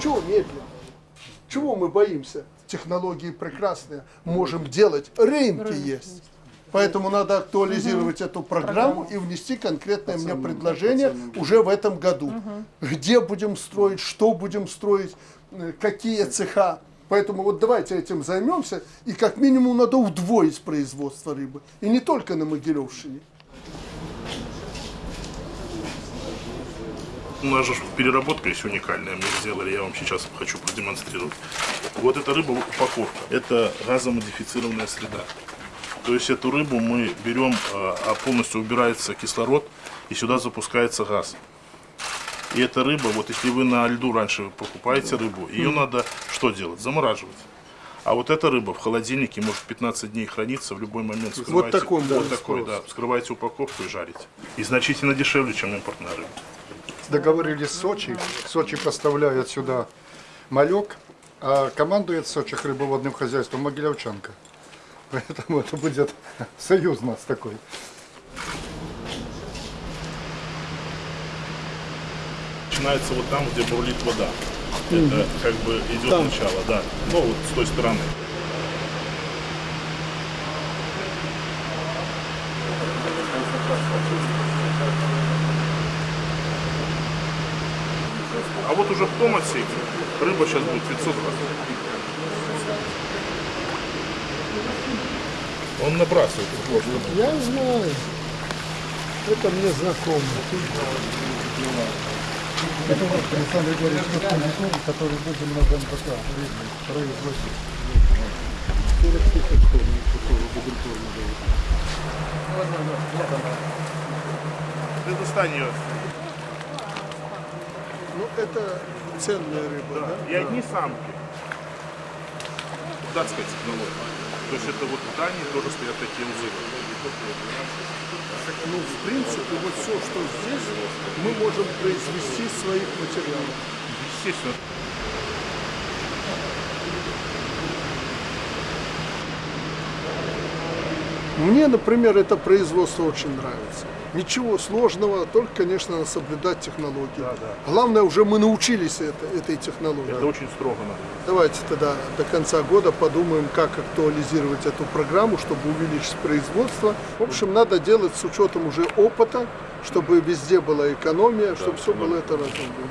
Чего медленно? Чего мы боимся? Технологии прекрасные, можем делать. Рынки есть. Поэтому надо актуализировать эту программу и внести конкретное мне предложение уже в этом году. Где будем строить, что будем строить, э, какие цеха. Поэтому вот давайте этим займемся. И как минимум надо удвоить производство рыбы. И не только на Могилевщине. Же переработка есть уникальная, мы сделали, я вам сейчас хочу продемонстрировать. Вот эта рыба упаковка, это газомодифицированная среда. То есть эту рыбу мы берем, а а полностью убирается кислород, и сюда запускается газ. И эта рыба, вот если вы на льду раньше покупаете рыбу, ее надо что делать? Замораживать. А вот эта рыба в холодильнике может 15 дней храниться в любой момент. Вскрываете- таком, да, вот такой, да. Вскрываете упаковку и жарите. И значительно дешевле, чем импортная рыба. Договорились с Сочи. Сочи поставляет сюда малек, а командует Сочи рыбоводным хозяйством Могилевчанка. Поэтому это будет союз у нас такой. Начинается вот там, где бурлит вода. Это как бы идет начало, да. Ну вот с той стороны. А вот уже в том отсеке рыба сейчас будет 500 раз. Он набрасывает. Я знаю. Это мне знакомо. Это вот Александр Григорьевич Костюм, который будем на ДНПК производить. 40 тысяч такого бутылькового Ты достань ее. Ну, это ценная рыба, да? И одни самки. Датская технология. То есть это вот в Дании тоже стоят такие узы. Ну, в принципе, вот все, что здесь, мы можем произвести из своих материалов. Естественно. Мне, например, это производство очень нравится. Ничего сложного, только, конечно, соблюдать технологии. Главное, уже мы научились это, этой технологии. Это очень строго надо. Давайте тогда до конца года подумаем, как актуализировать эту программу, чтобы увеличить производство. В общем, надо делать с учетом уже опыта, чтобы везде была экономия, чтобы все было это разумно.